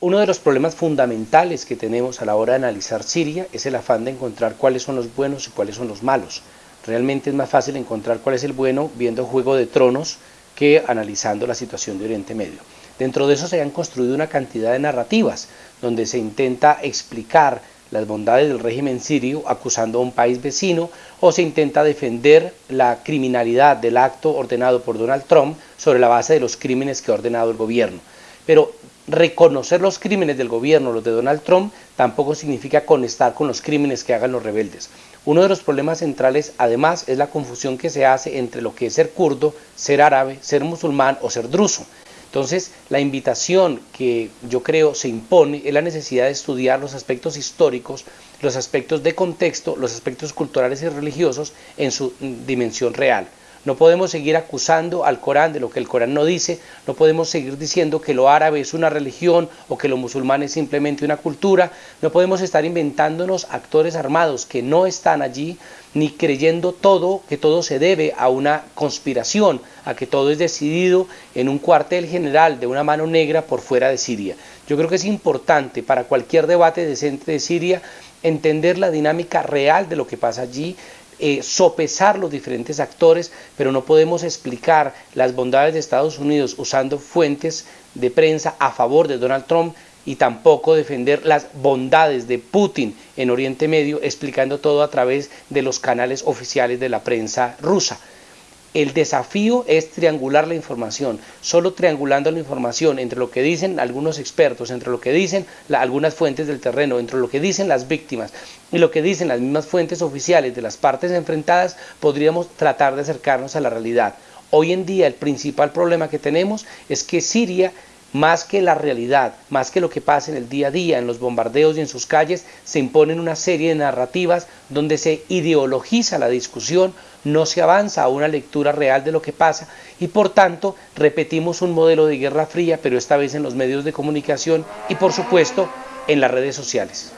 Uno de los problemas fundamentales que tenemos a la hora de analizar Siria es el afán de encontrar cuáles son los buenos y cuáles son los malos. Realmente es más fácil encontrar cuál es el bueno viendo Juego de Tronos que analizando la situación de Oriente Medio. Dentro de eso se han construido una cantidad de narrativas donde se intenta explicar las bondades del régimen sirio acusando a un país vecino o se intenta defender la criminalidad del acto ordenado por Donald Trump sobre la base de los crímenes que ha ordenado el gobierno. Pero reconocer los crímenes del gobierno, los de Donald Trump, tampoco significa conectar con los crímenes que hagan los rebeldes. Uno de los problemas centrales, además, es la confusión que se hace entre lo que es ser kurdo, ser árabe, ser musulmán o ser druso. Entonces, la invitación que yo creo se impone es la necesidad de estudiar los aspectos históricos, los aspectos de contexto, los aspectos culturales y religiosos en su dimensión real. No podemos seguir acusando al Corán de lo que el Corán no dice, no podemos seguir diciendo que lo árabe es una religión o que lo musulmán es simplemente una cultura, no podemos estar inventándonos actores armados que no están allí, ni creyendo todo, que todo se debe a una conspiración, a que todo es decidido en un cuartel general de una mano negra por fuera de Siria. Yo creo que es importante para cualquier debate decente de Siria entender la dinámica real de lo que pasa allí, eh, sopesar los diferentes actores, pero no podemos explicar las bondades de Estados Unidos usando fuentes de prensa a favor de Donald Trump y tampoco defender las bondades de Putin en Oriente Medio, explicando todo a través de los canales oficiales de la prensa rusa. El desafío es triangular la información. Solo triangulando la información entre lo que dicen algunos expertos, entre lo que dicen algunas fuentes del terreno, entre lo que dicen las víctimas y lo que dicen las mismas fuentes oficiales de las partes enfrentadas, podríamos tratar de acercarnos a la realidad. Hoy en día el principal problema que tenemos es que Siria más que la realidad, más que lo que pasa en el día a día, en los bombardeos y en sus calles, se imponen una serie de narrativas donde se ideologiza la discusión, no se avanza a una lectura real de lo que pasa y por tanto repetimos un modelo de guerra fría, pero esta vez en los medios de comunicación y por supuesto en las redes sociales.